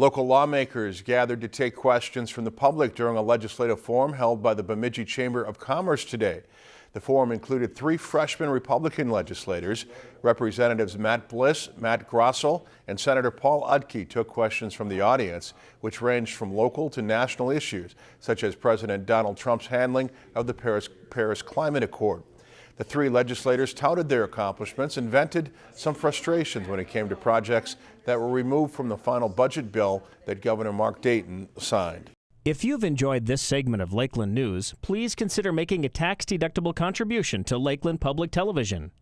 Local lawmakers gathered to take questions from the public during a legislative forum held by the Bemidji Chamber of Commerce today. The forum included three freshman Republican legislators. Representatives Matt Bliss, Matt Grossell, and Senator Paul Utke took questions from the audience, which ranged from local to national issues, such as President Donald Trump's handling of the Paris, Paris Climate Accord. The three legislators touted their accomplishments and vented some frustrations when it came to projects that were removed from the final budget bill that Governor Mark Dayton signed. If you've enjoyed this segment of Lakeland News, please consider making a tax-deductible contribution to Lakeland Public Television.